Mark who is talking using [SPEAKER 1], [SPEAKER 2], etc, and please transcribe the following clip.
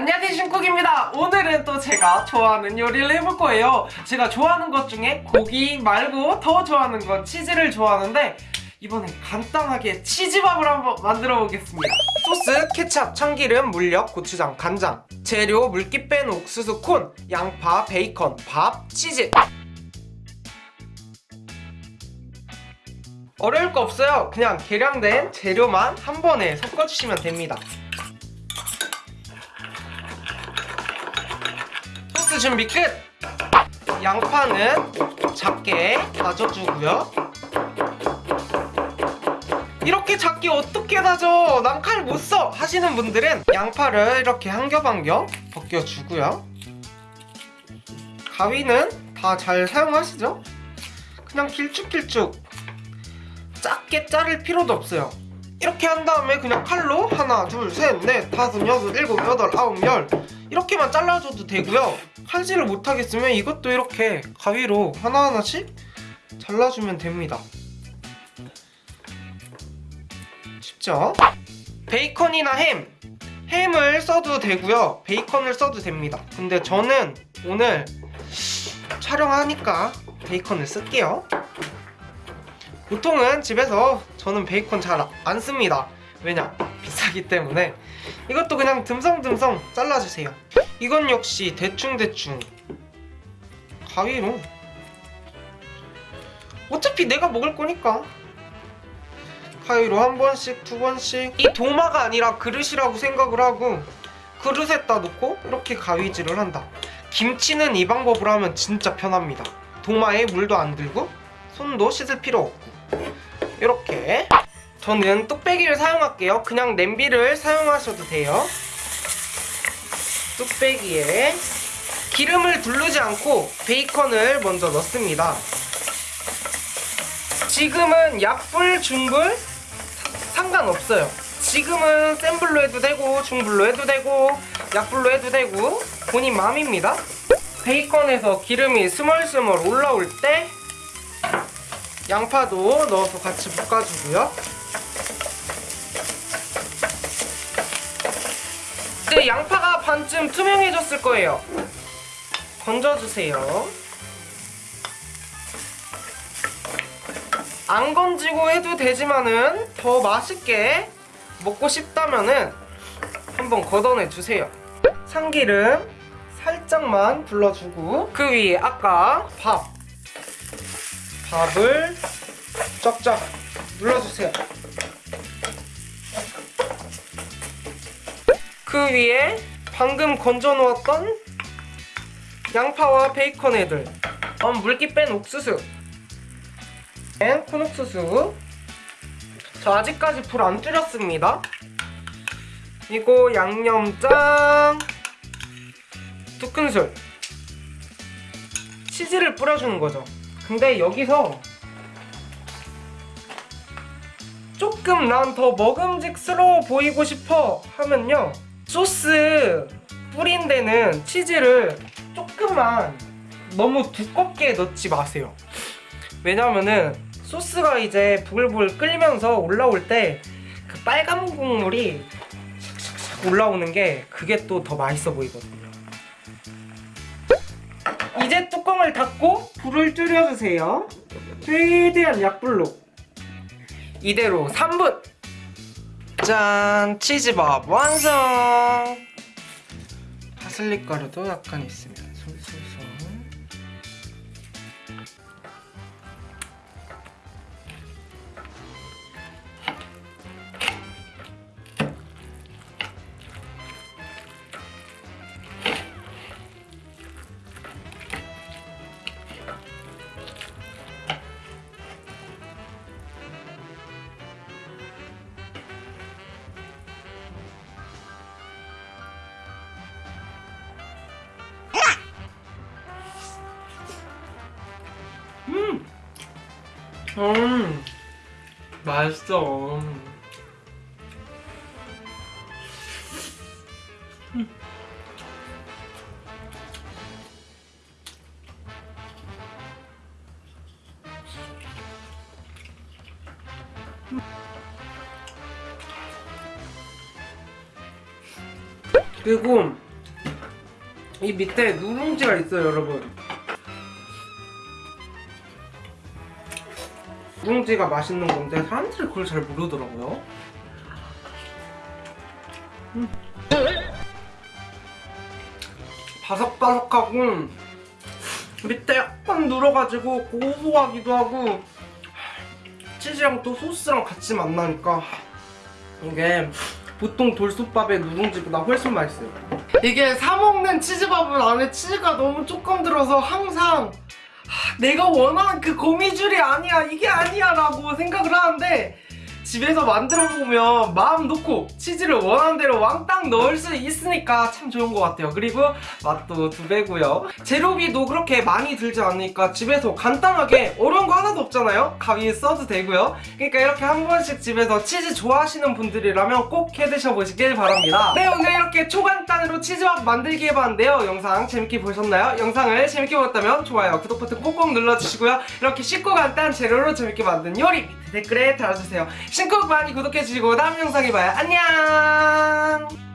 [SPEAKER 1] 안녕하세요 신쿡입니다. 오늘은 또 제가 좋아하는 요리를 해볼 거예요. 제가 좋아하는 것 중에 고기 말고 더 좋아하는 건 치즈를 좋아하는데 이번엔 간단하게 치즈밥을 한번 만들어 보겠습니다. 소스, 케찹, 참기름, 물엿, 고추장, 간장 재료, 물기 뺀 옥수수 콘, 양파, 베이컨, 밥, 치즈. 어려울 거 없어요. 그냥 계량된 재료만 한 번에 섞어주시면 됩니다 준비 끝! 양파는 작게 다져주고요 이렇게 작게 어떻게 다져? 난 칼 못 써! 하시는 분들은 양파를 이렇게 한 겹 한 겹 벗겨주고요 가위는 다 잘 사용하시죠? 그냥 길쭉길쭉 작게 자를 필요도 없어요 이렇게 한 다음에 그냥 칼로 하나 둘 셋 넷 다섯 여섯 일곱 여덟 아홉 열 이렇게만 잘라줘도 되고요. 칼질을 못하겠으면 이것도 이렇게 가위로 하나하나씩 잘라주면 됩니다. 쉽죠? 베이컨이나 햄. 햄을 써도 되고요. 베이컨을 써도 됩니다. 근데 저는 오늘 촬영하니까 베이컨을 쓸게요. 보통은 집에서 저는 베이컨 잘 안 씁니다. 왜냐? 비싸기 때문에 이것도 그냥 듬성듬성 잘라주세요. 이건 역시 대충대충. 가위로 어차피 내가 먹을 거니까. 가위로 한 번씩 두 번씩. 이 도마가 아니라 그릇이라고 생각을 하고 그릇에다 놓고 이렇게 가위질을 한다. 김치는 이 방법으로 하면 진짜 편합니다. 도마에 물도 안 들고 손도 씻을 필요 없고. 이렇게 저는 뚝배기를 사용할게요. 그냥 냄비를 사용하셔도 돼요. 뚝배기에 기름을 두르지 않고 베이컨을 먼저 넣습니다. 지금은 약불, 중불 상관없어요. 지금은 센 불로 해도 되고 중불로 해도 되고 약불로 해도 되고 본인 마음입니다. 베이컨에서 기름이 스멀스멀 올라올 때 양파도 넣어서 같이 볶아주고요 이제 양파가 반쯤 투명해졌을 거예요. 건져주세요. 안 건지고 해도 되지만은 더 맛있게 먹고 싶다면은 한번 걷어내주세요. 참기름 살짝만 불러주고 그 위에 아까 밥 밥을 쫙쫙 눌러주세요 그 위에 방금 건져 놓았던 양파와 베이컨 애들. 어, 물기 뺀 옥수수. 뺀 콘옥수수. 저 아직까지 불 안 줄였습니다. 그리고 양념장 두 큰술. 치즈를 뿌려주는 거죠. 근데 여기서 조금 난 더 먹음직스러워 보이고 싶어 하면요 소스 뿌린 데는 치즈를 조금만 너무 두껍게 넣지 마세요. 왜냐면은 소스가 이제 부글부글 끓이면서 올라올 때 그 빨간 국물이 샥샥샥 올라오는 게 그게 또 더 맛있어 보이거든요. 이제 뚜껑을 닫고 불을 줄여주세요. 최대한 약불로. 이대로 3분 짠! 치즈밥 완성! 파슬리 가루도 약간 있으면 솔솔솔 음! 음! 맛있어. 음. 그리고 이 밑에 누룽지가 있어요 여러분 누룽지가 맛있는 건데 사람들이 그걸 잘 모르더라고요 음. 바삭바삭하고 밑에 약간 눌어가지고 고소하기도 하고 치즈랑 또 소스랑 같이 만나니까 이게 보통 돌솥밥의 누룽지보다 훨씬 맛있어요 이게 사먹는 치즈밥은 안에 치즈가 너무 조금 들어서 항상 하, 내가 원하는 그 거미줄이 아니야. 이게 아니야 라고 생각을 하는데 집에서 만들어 보면 마음 놓고 치즈를 원하는 대로 왕땅 넣을 수 있으니까 참 좋은 것 같아요. 그리고 맛도 두 배고요. 재료비도 그렇게 많이 들지 않으니까 집에서 간단하게 어려운 거 하나도 없잖아요. 가위 써도 되고요. 그러니까 이렇게 한 번씩 집에서 치즈 좋아하시는 분들이라면 꼭 해드셔 보시길 바랍니다. 네 오늘 이렇게 초간단으로 치즈밥 만들기 해봤는데요. 영상 재밌게 보셨나요? 영상을 재밌게 보셨다면 좋아요 구독 버튼 꼭꼭 눌러주시고요. 이렇게 쉽고 간단 재료로 재밌게 만든 요리 댓글에 달아주세요. 신곡 많이 구독해주시고 다음 영상에 봐요. 안녕